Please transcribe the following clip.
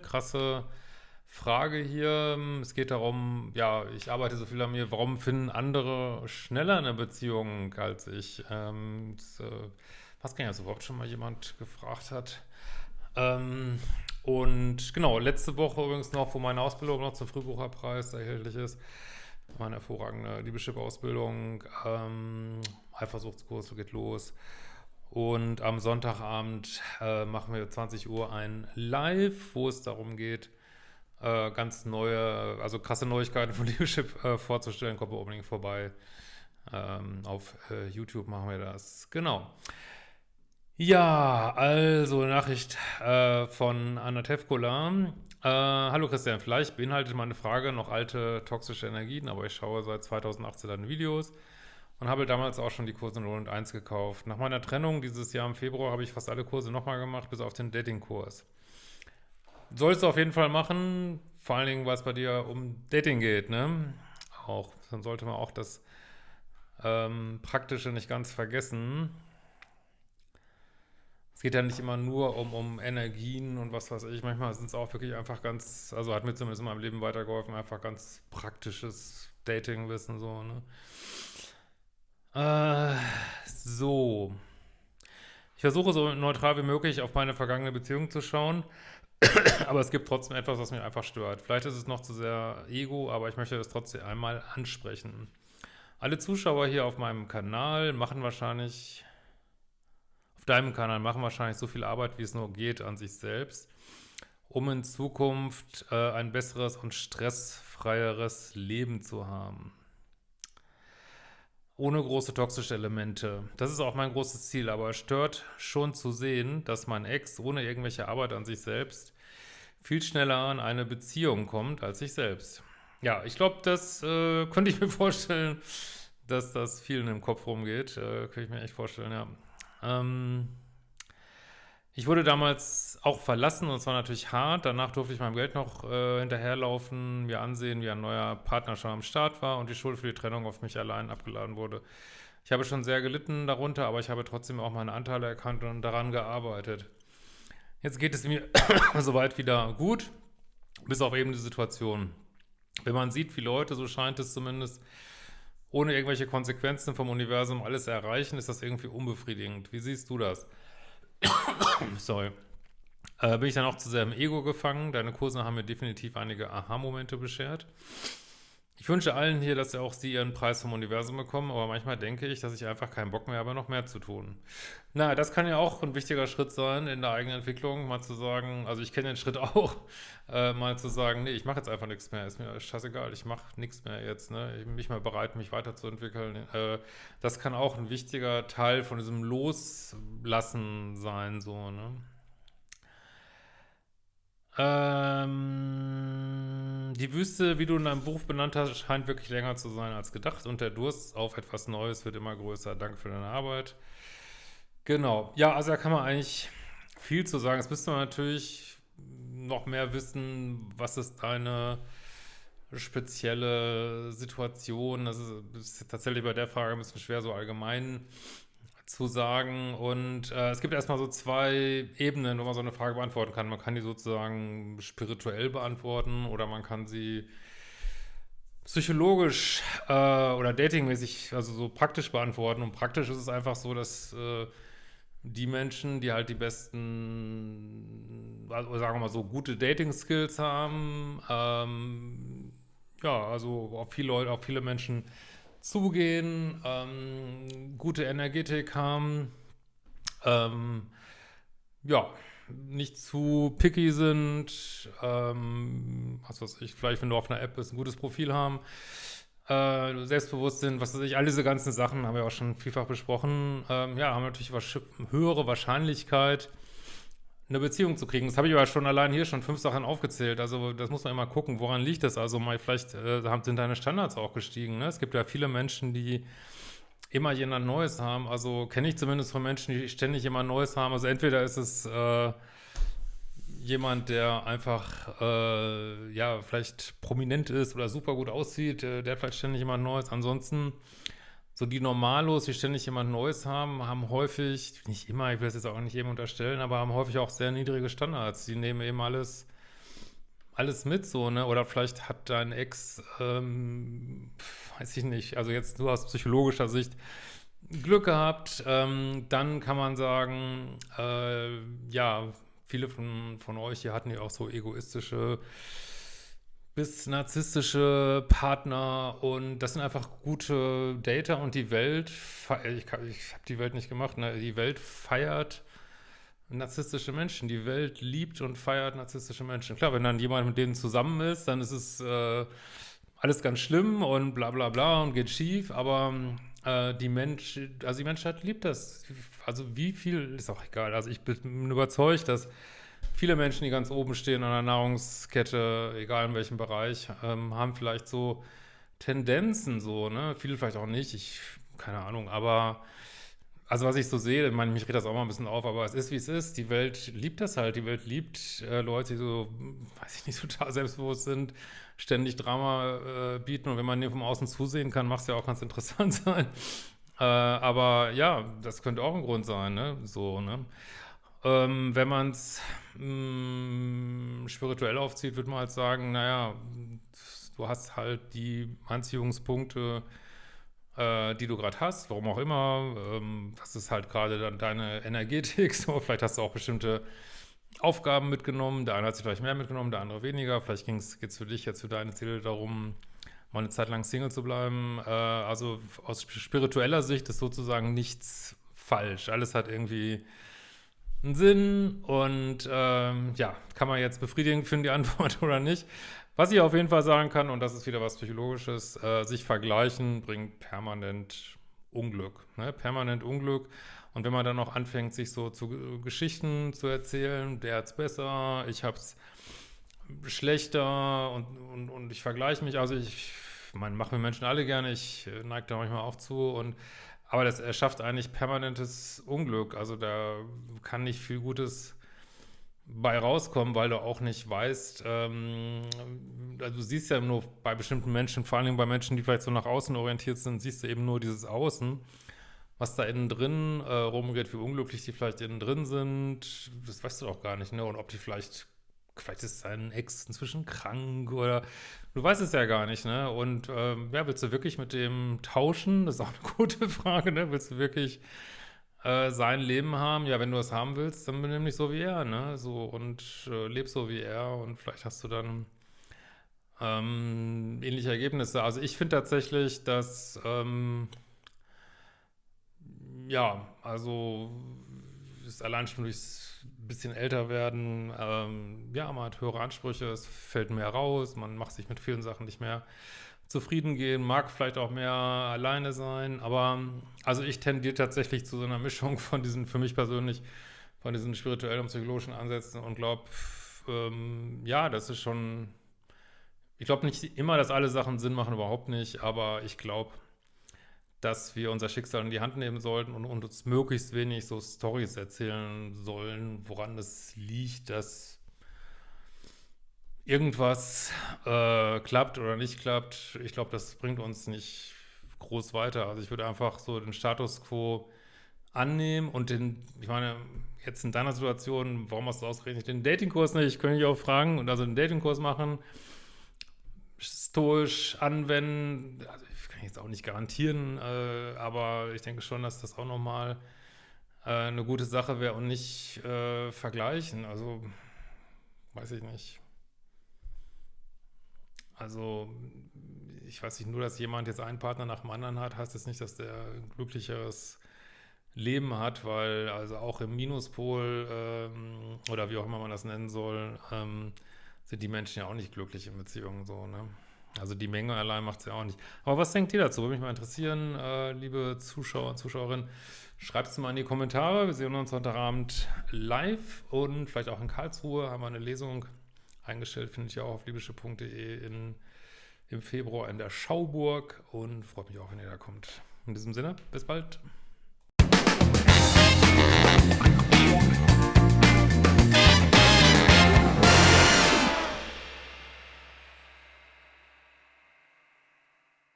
krasse Frage hier. Es geht darum, ja, ich arbeite so viel an mir, warum finden andere schneller eine Beziehung als ich? Ähm, das, äh, was kann ja so überhaupt schon mal jemand gefragt hat. Ähm, und genau, letzte Woche übrigens noch, wo meine Ausbildung noch zum Frühbucherpreis erhältlich ist, meine hervorragende Liebeschip-Ausbildung, ähm, Eifersuchtskurs geht los. Und am Sonntagabend äh, machen wir 20 Uhr ein Live, wo es darum geht, äh, ganz neue, also krasse Neuigkeiten von Leadership äh, vorzustellen. Kommt unbedingt vorbei. Ähm, auf äh, YouTube machen wir das. Genau. Ja, also Nachricht äh, von Anna Tevkola. Äh, hallo Christian, vielleicht beinhaltet meine Frage noch alte toxische Energien, aber ich schaue seit 2018 deine Videos und habe damals auch schon die Kurse 0 und 1 gekauft. Nach meiner Trennung dieses Jahr im Februar habe ich fast alle Kurse nochmal gemacht, bis auf den Dating-Kurs. Sollst du auf jeden Fall machen, vor allen Dingen, weil es bei dir um Dating geht, ne? Auch, dann sollte man auch das ähm, Praktische nicht ganz vergessen. Es geht ja nicht immer nur um, um Energien und was weiß ich. Manchmal sind es auch wirklich einfach ganz, also hat mir zumindest in meinem Leben weitergeholfen, einfach ganz praktisches Dating-Wissen so, ne? Äh, so. Ich versuche so neutral wie möglich auf meine vergangene Beziehung zu schauen, aber es gibt trotzdem etwas, was mich einfach stört. Vielleicht ist es noch zu sehr Ego, aber ich möchte das trotzdem einmal ansprechen. Alle Zuschauer hier auf meinem Kanal machen wahrscheinlich deinem Kanal machen wahrscheinlich so viel Arbeit, wie es nur geht, an sich selbst, um in Zukunft äh, ein besseres und stressfreieres Leben zu haben. Ohne große toxische Elemente. Das ist auch mein großes Ziel, aber es stört schon zu sehen, dass mein Ex ohne irgendwelche Arbeit an sich selbst viel schneller an eine Beziehung kommt als ich selbst. Ja, ich glaube, das äh, könnte ich mir vorstellen, dass das vielen im Kopf rumgeht. Äh, könnte ich mir echt vorstellen, ja. Ähm, ich wurde damals auch verlassen und es war natürlich hart. Danach durfte ich meinem Geld noch äh, hinterherlaufen, mir ansehen, wie ein neuer Partner schon am Start war und die Schuld für die Trennung auf mich allein abgeladen wurde. Ich habe schon sehr gelitten darunter, aber ich habe trotzdem auch meine Anteile erkannt und daran gearbeitet. Jetzt geht es mir soweit wieder gut, bis auf eben die Situation. Wenn man sieht, wie Leute, so scheint es zumindest, ohne irgendwelche Konsequenzen vom Universum alles erreichen, ist das irgendwie unbefriedigend. Wie siehst du das? Sorry. Äh, bin ich dann auch zu sehr im Ego gefangen? Deine Kurse haben mir definitiv einige Aha-Momente beschert. Ich wünsche allen hier, dass auch sie ihren Preis vom Universum bekommen, aber manchmal denke ich, dass ich einfach keinen Bock mehr habe, noch mehr zu tun. Na, das kann ja auch ein wichtiger Schritt sein in der eigenen Entwicklung, mal zu sagen, also ich kenne den Schritt auch, äh, mal zu sagen, nee, ich mache jetzt einfach nichts mehr, ist mir scheißegal, ich mache nichts mehr jetzt, ne? ich bin nicht mehr bereit, mich weiterzuentwickeln. Äh, das kann auch ein wichtiger Teil von diesem Loslassen sein, so, ne? Ähm, die Wüste, wie du in deinem Buch benannt hast, scheint wirklich länger zu sein als gedacht und der Durst auf etwas Neues wird immer größer. Danke für deine Arbeit. Genau. Ja, also da kann man eigentlich viel zu sagen. Jetzt müsste man natürlich noch mehr wissen, was ist deine spezielle Situation. Das ist, ist tatsächlich bei der Frage ein bisschen schwer, so allgemein zu sagen. Und äh, es gibt erstmal so zwei Ebenen, wo man so eine Frage beantworten kann. Man kann die sozusagen spirituell beantworten oder man kann sie psychologisch äh, oder datingmäßig, also so praktisch beantworten. Und praktisch ist es einfach so, dass äh, die Menschen, die halt die besten, also sagen wir mal so, gute Dating-Skills haben, ähm, ja, also auf viele Leute, auf viele Menschen zugehen, ähm, gute Energetik haben, ähm, ja, nicht zu picky sind, ähm, was weiß ich, vielleicht wenn du auf einer App bist, ein gutes Profil haben, äh, selbstbewusst sind, was weiß ich, all diese ganzen Sachen haben wir auch schon vielfach besprochen, ähm, ja, haben natürlich höhere Wahrscheinlichkeit, eine Beziehung zu kriegen. Das habe ich aber schon allein hier schon fünf Sachen aufgezählt. Also das muss man immer gucken, woran liegt das? Also mal vielleicht äh, sind deine Standards auch gestiegen. Ne? Es gibt ja viele Menschen, die immer jemand Neues haben. Also kenne ich zumindest von Menschen, die ständig jemand Neues haben. Also entweder ist es äh, jemand, der einfach äh, ja vielleicht prominent ist oder super gut aussieht, äh, der hat vielleicht ständig jemand Neues. Ansonsten so die Normalos, die ständig jemand Neues haben, haben häufig, nicht immer, ich will das jetzt auch nicht jedem unterstellen, aber haben häufig auch sehr niedrige Standards. Die nehmen eben alles alles mit so, ne? Oder vielleicht hat dein Ex, ähm, weiß ich nicht, also jetzt nur aus psychologischer Sicht Glück gehabt, ähm, dann kann man sagen, äh, ja, viele von, von euch hier hatten ja auch so egoistische bis narzisstische Partner und das sind einfach gute Data und die Welt, ich, ich habe die Welt nicht gemacht, ne? die Welt feiert narzisstische Menschen, die Welt liebt und feiert narzisstische Menschen. Klar, wenn dann jemand mit denen zusammen ist, dann ist es äh, alles ganz schlimm und bla bla bla und geht schief, aber äh, die Mensch, also die Menschheit liebt das. Also wie viel, ist auch egal, also ich bin überzeugt, dass viele Menschen, die ganz oben stehen an der Nahrungskette, egal in welchem Bereich, ähm, haben vielleicht so Tendenzen so, ne? Viele vielleicht auch nicht, ich, keine Ahnung, aber also was ich so sehe, ich meine, mich regt das auch mal ein bisschen auf, aber es ist, wie es ist. Die Welt liebt das halt. Die Welt liebt äh, Leute, die so, weiß ich nicht, total selbstbewusst sind, ständig Drama äh, bieten. Und wenn man dem vom Außen zusehen kann, macht es ja auch ganz interessant sein. Äh, aber ja, das könnte auch ein Grund sein, ne? So, ne? Ähm, wenn man es mm, spirituell aufzieht, würde man halt sagen, naja, du hast halt die Anziehungspunkte, äh, die du gerade hast, warum auch immer. Ähm, das ist halt gerade dann deine Energetik. So, vielleicht hast du auch bestimmte Aufgaben mitgenommen. Der eine hat sich vielleicht mehr mitgenommen, der andere weniger. Vielleicht geht es für dich jetzt für deine Ziele darum, mal eine Zeit lang Single zu bleiben. Äh, also aus spiritueller Sicht ist sozusagen nichts falsch. Alles hat irgendwie einen Sinn und ähm, ja, kann man jetzt befriedigend finden, die Antwort oder nicht. Was ich auf jeden Fall sagen kann, und das ist wieder was Psychologisches, äh, sich vergleichen bringt permanent Unglück. Ne? Permanent Unglück. Und wenn man dann noch anfängt, sich so zu Geschichten zu erzählen, der hat's besser, ich hab's schlechter und, und, und ich vergleiche mich, also ich, man machen wir Menschen alle gerne, ich äh, neige da manchmal auch zu und aber das erschafft eigentlich permanentes Unglück. Also da kann nicht viel Gutes bei rauskommen, weil du auch nicht weißt, ähm, also du siehst ja nur bei bestimmten Menschen, vor allem bei Menschen, die vielleicht so nach außen orientiert sind, siehst du eben nur dieses Außen, was da innen drin äh, rumgeht, wie unglücklich die vielleicht innen drin sind, das weißt du doch gar nicht, ne? Und ob die vielleicht, vielleicht ist dein Ex inzwischen krank oder du weißt es ja gar nicht, ne? Und ähm, ja, willst du wirklich mit dem tauschen? Das ist auch eine gute Frage, ne? Willst du wirklich äh, sein Leben haben. Ja, wenn du es haben willst, dann benimm dich so wie er, ne? So und äh, leb so wie er und vielleicht hast du dann ähm, ähnliche Ergebnisse. Also ich finde tatsächlich, dass ähm, ja, also ist allein schon durchs bisschen älter werden, ähm, ja, man hat höhere Ansprüche, es fällt mehr raus, man macht sich mit vielen Sachen nicht mehr zufrieden gehen, mag vielleicht auch mehr alleine sein, aber also ich tendiere tatsächlich zu so einer Mischung von diesen, für mich persönlich, von diesen spirituellen und psychologischen Ansätzen und glaube, ähm, ja, das ist schon, ich glaube nicht immer, dass alle Sachen Sinn machen, überhaupt nicht, aber ich glaube, dass wir unser Schicksal in die Hand nehmen sollten und, und uns möglichst wenig so Stories erzählen sollen, woran es liegt, dass irgendwas äh, klappt oder nicht klappt, ich glaube, das bringt uns nicht groß weiter. Also ich würde einfach so den Status quo annehmen und den, ich meine, jetzt in deiner Situation, warum hast du ausgerechnet den Datingkurs nicht? Ich könnte dich auch fragen und also einen Datingkurs machen, stoisch anwenden, also ich kann jetzt auch nicht garantieren, äh, aber ich denke schon, dass das auch nochmal äh, eine gute Sache wäre und nicht äh, vergleichen, also weiß ich nicht. Also ich weiß nicht, nur dass jemand jetzt einen Partner nach dem anderen hat, heißt das nicht, dass der ein glücklicheres Leben hat, weil also auch im Minuspol ähm, oder wie auch immer man das nennen soll, ähm, sind die Menschen ja auch nicht glücklich in Beziehungen so, ne? Also die Menge allein macht es ja auch nicht. Aber was denkt ihr dazu? Würde mich mal interessieren, äh, liebe Zuschauer und Zuschauerinnen. Schreibt es mal in die Kommentare. Wir sehen uns heute Abend live und vielleicht auch in Karlsruhe haben wir eine Lesung eingestellt, finde ich auch auf libysche.de im Februar in der Schauburg und freut mich auch, wenn ihr da kommt. In diesem Sinne, bis bald.